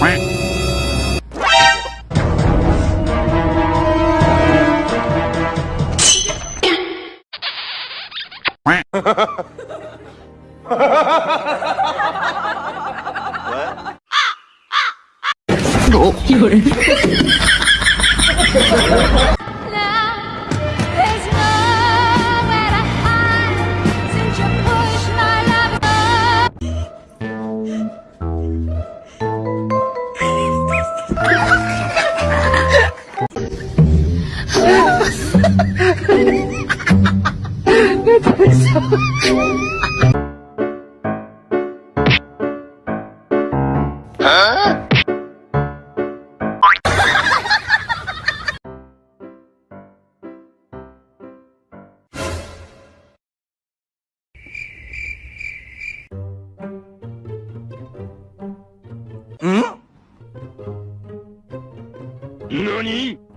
There's 何？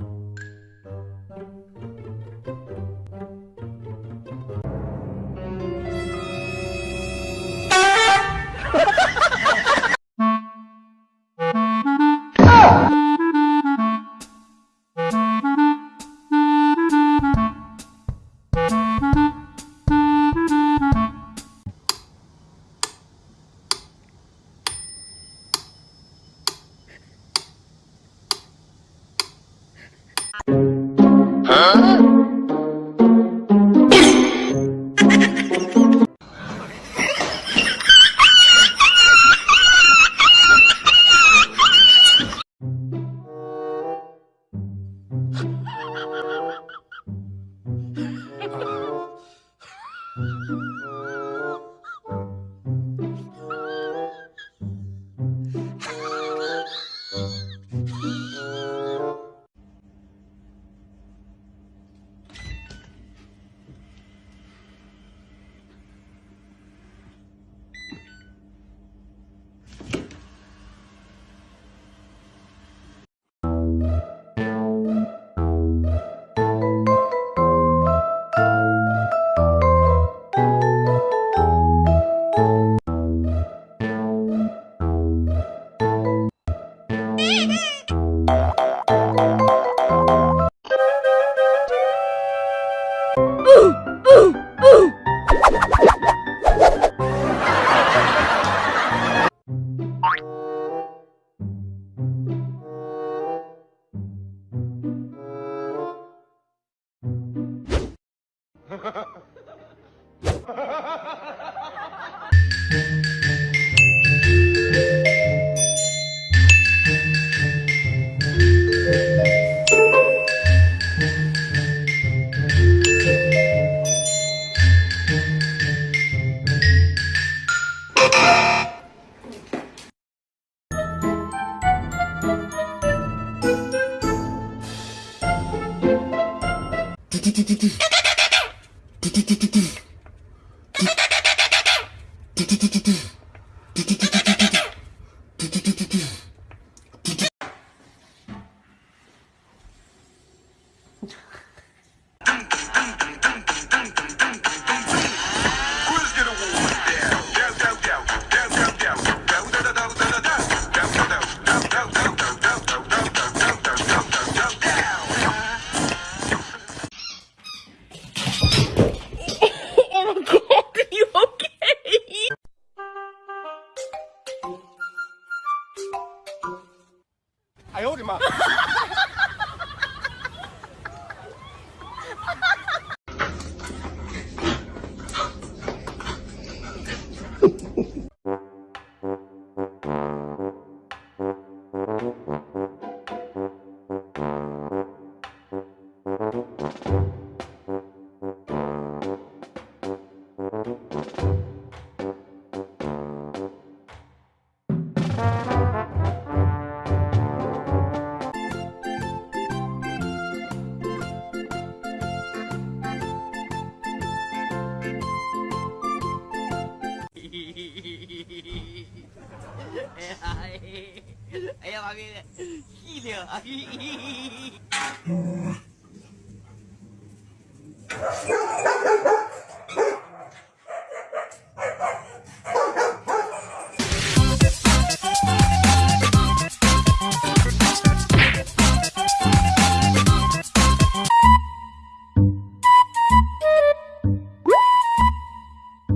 ててて。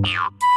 Yeah.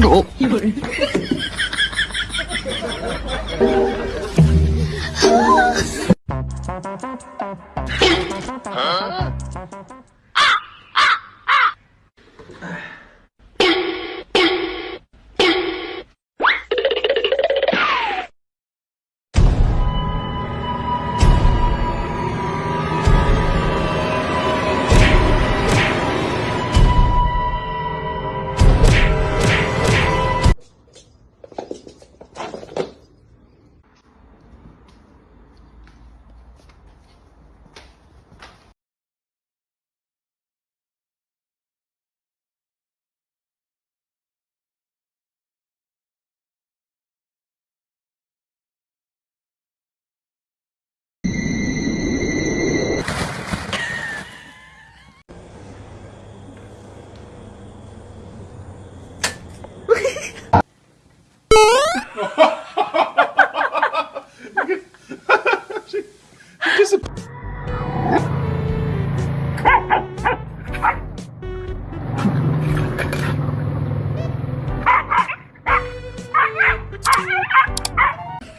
有人。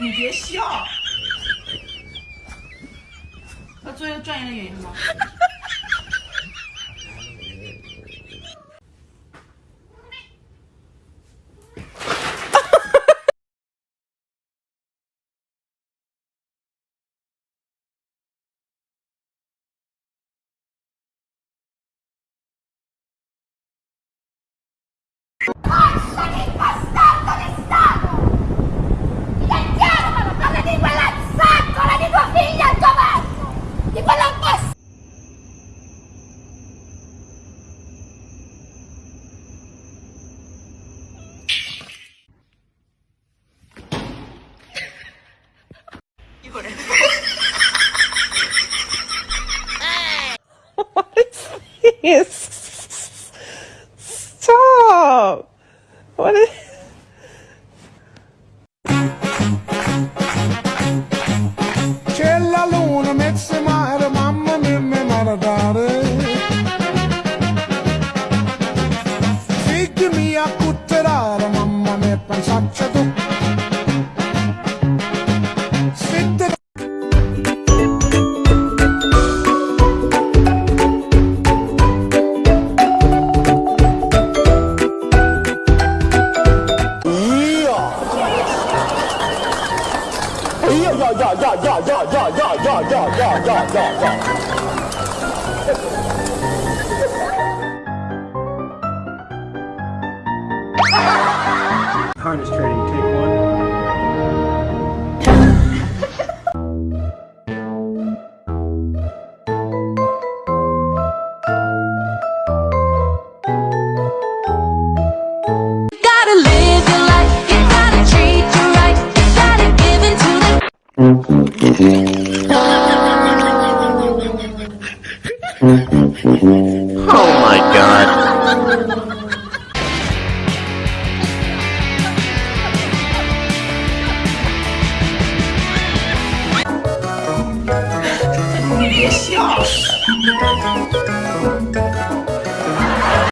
你别笑。他做一个专业的演员吗 Harness training, Oh my god.